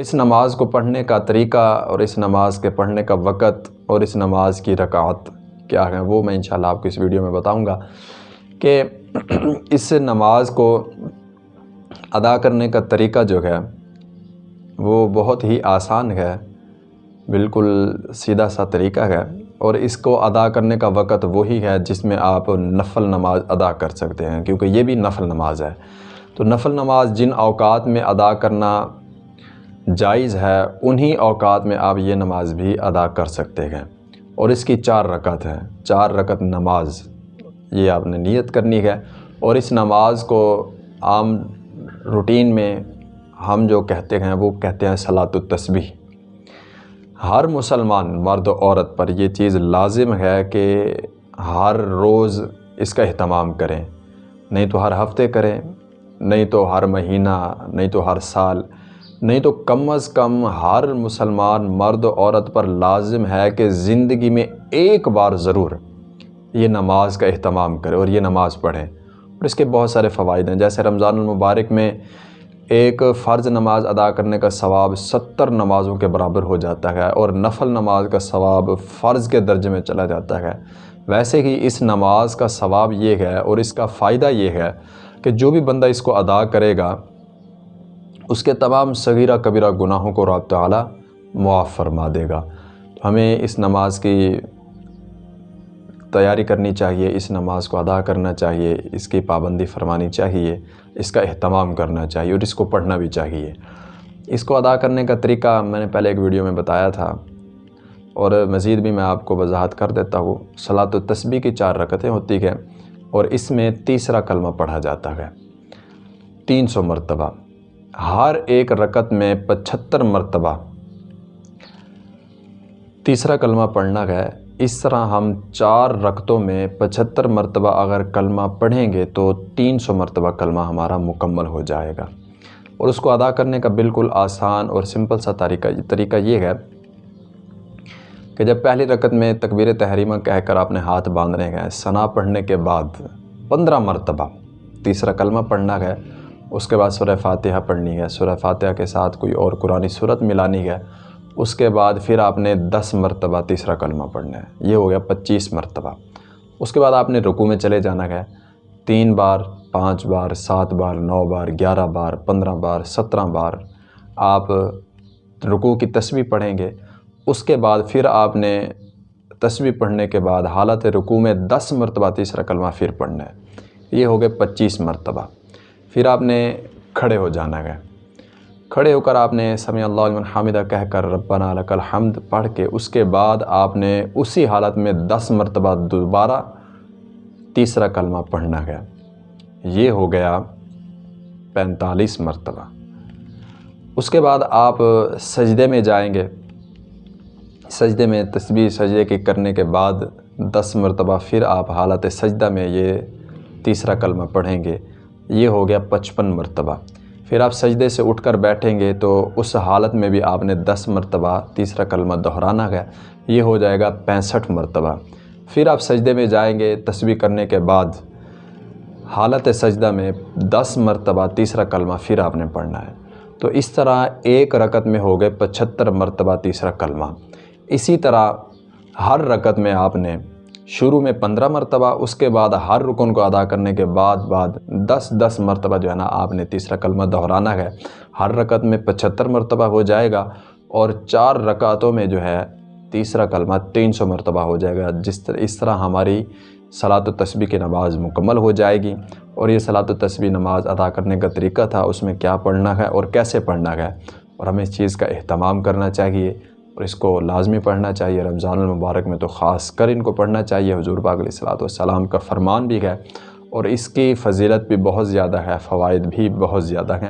اس نماز کو پڑھنے کا طریقہ اور اس نماز کے پڑھنے کا وقت اور اس نماز کی رکعت کیا ہے وہ میں انشاءاللہ آپ کو اس ویڈیو میں بتاؤں گا کہ اس نماز کو ادا کرنے کا طریقہ جو ہے وہ بہت ہی آسان ہے، بالکل سیدھا سا طریقہ ہے اور اس کو ادا کرنے کا وقت وہی ہے جس میں آپ نفل نماز ادا کر سکتے ہیں، کیونکہ یہ بھی نفل نماز ہے۔ تو نفل نماز جن اوقات میں ادا کرنا جائز ہے، انہی اوقات میں آپ یہ نماز بھی ادا کر سکتے ہیں۔ اور اس کی چار رکعت ہے چار رکعت نماز، یہ آپ نے نیت کرنی ہے۔ اور اس نماز کو عام روٹین میں ہم جو کہتے ہیں، وہ کہتے ہیں صلاۃ التسبیح۔ ہر مسلمان، مرد و عورت پر یہ چیز لازم ہے کہ ہر روز اس کا اہتمام کریں۔ نہیں تو ہر ہفتے کریں، نہیں تو ہر مہینہ، نہیں تو ہر سال۔ نہیں تو کم از کم ہر مسلمان مرد عورت پر لازم ہے کہ زندگی میں ایک بار ضرور یہ نماز کا اہتمام کرے اور یہ نماز پڑھیں۔ اور اس کے بہت سارے فوائد ہیں۔ جیسے رمضان المبارک میں ایک فرض نماز ادا کرنے کا ثواب ستر نمازوں کے برابر ہو جاتا ہے اور نفل نماز کا ثواب فرض کے درجے میں چلا جاتا ہے۔ ویسے ہی اس نماز کا ثواب یہ ہے اور اس کا فائدہ یہ ہے کہ جو بھی بندہ اس کو ادا کرے گا اس کے تمام صغیرہ کبیرہ گناہوں کو رب تعالی معاف فرما دے گا۔ ہمیں اس نماز کی تیاری کرنی چاہیے، اس نماز کو ادا کرنا چاہیے، اس کی پابندی فرمانی چاہیے، اس کا اہتمام کرنا چاہیے اور اس کو پڑھنا بھی چاہیے۔ اس کو ادا کرنے کا طریقہ میں نے پہلے ایک ویڈیو میں بتایا تھا اور مزید بھی میں آپ کو وضاحت کر دیتا ہوں۔ صلاۃ التسبیح کی چار رکتیں ہوتی ہیں اور اس میں تیسرا کلمہ پڑھا جاتا ہے۔ تین سو مرتبہ۔ ہر ایک رکت میں پچھتر مرتبہ۔ تیسرا کلمہ پڑھنا ہے۔ اس طرح ہم چار رکتوں میں پچھتر مرتبہ اگر کلمہ پڑھیں گے تو تین سو مرتبہ کلمہ ہمارا مکمل ہو جائے گا۔ اور اس کو ادا کرنے کا بالکل آسان اور سمپل سا طریقہ طریقہ یہ ہے کہ جب پہلی رکت میں تکبیر تحریمہ کہہ کر آپ نے ہاتھ باندھنے گئے ثنا پڑھنے کے بعد پندرہ مرتبہ تیسرا کلمہ پڑھنا ہے۔ اس کے بعد سورہ فاتحہ پڑھنی ہے۔ سورہ فاتحہ کے ساتھ کوئی اور قرآن صورت ملانی ہے۔ اس کے بعد پھر آپ نے دس مرتبہ تیسرا کلمہ پڑھنا ہے۔ یہ ہو گیا پچیس مرتبہ۔ اس کے بعد آپ نے رکوع میں چلے جانا ہے۔ تین بار، پانچ بار، سات بار، نو بار، گیارہ بار، پندرہ بار، سترہ بار۔ آپ رکوع کی تسبیح پڑھیں گے۔ اس کے بعد پھر آپ نے تسبیح پڑھنے کے بعد حالت رکوع میں دس مرتبہ تیسرا کلمہ پھر پڑھنا ہے۔ یہ ہو گئے پچیس مرتبہ۔ پھر آپ نے کھڑے ہو جانا ہے۔ کھڑے ہو کر آپ نے سمیع اللہ علیہ حامدہ کہہ کر ربنا لک الحمد پڑھ کے اس کے بعد آپ نے اسی حالت میں دس مرتبہ دوبارہ تیسرا کلمہ پڑھنا ہے۔ یہ ہو گیا پینتالیس مرتبہ۔ اس کے بعد آپ سجدے میں جائیں گے۔ سجدے میں تسبیح، سجدے کے کرنے کے بعد دس مرتبہ پھر آپ حالت سجدہ میں یہ تیسرا کلمہ پڑھیں گے۔ یہ ہو گیا پچپن مرتبہ۔ پھر آپ سجدے سے اٹھ کر بیٹھیں گے تو اس حالت میں بھی آپ نے دس مرتبہ تیسرا کلمہ دہرانا ہے۔ یہ ہو جائے گا پینسٹھ مرتبہ۔ پھر آپ سجدے میں جائیں گے تسبیح کرنے کے بعد۔ حالت سجدہ میں دس مرتبہ تیسرا کلمہ پھر آپ نے پڑھنا ہے۔ تو اس طرح ایک رکت میں ہو گئے پچھتر مرتبہ تیسرا کلمہ۔ اسی طرح ہر رکت میں آپ نے شروع میں پندرہ مرتبہ، اس کے بعد ہر رکن کو ادا کرنے کے بعد بعد دس دس مرتبہ جو ہے نا آپ نے تیسرا کلمہ دہرانا ہے۔ ہر رکعت میں پچھتر مرتبہ ہو جائے گا اور چار رکعتوں میں جو ہے تیسرا کلمہ تین سو مرتبہ ہو جائے گا۔ جس طرح، اس طرح ہماری صلاۃ و تسبیح کی نماز مکمل ہو جائے گی اور یہ صلاۃ و تسبیح نماز ادا کرنے کا طریقہ تھا، اس میں کیا پڑھنا ہے اور کیسے پڑھنا ہے اور ہمیں اس چیز کا اہتمام کرنا چاہیے۔ اور اس کو لازمی پڑھنا چاہیے، رمضان المبارک میں تو خاص کر ان کو پڑھنا چاہیے، حضور پاک علیہ الصلاۃ والسلام کا فرمان بھی ہے اور اس کی فضیلت بھی بہت زیادہ ہے، فوائد بھی بہت زیادہ ہیں۔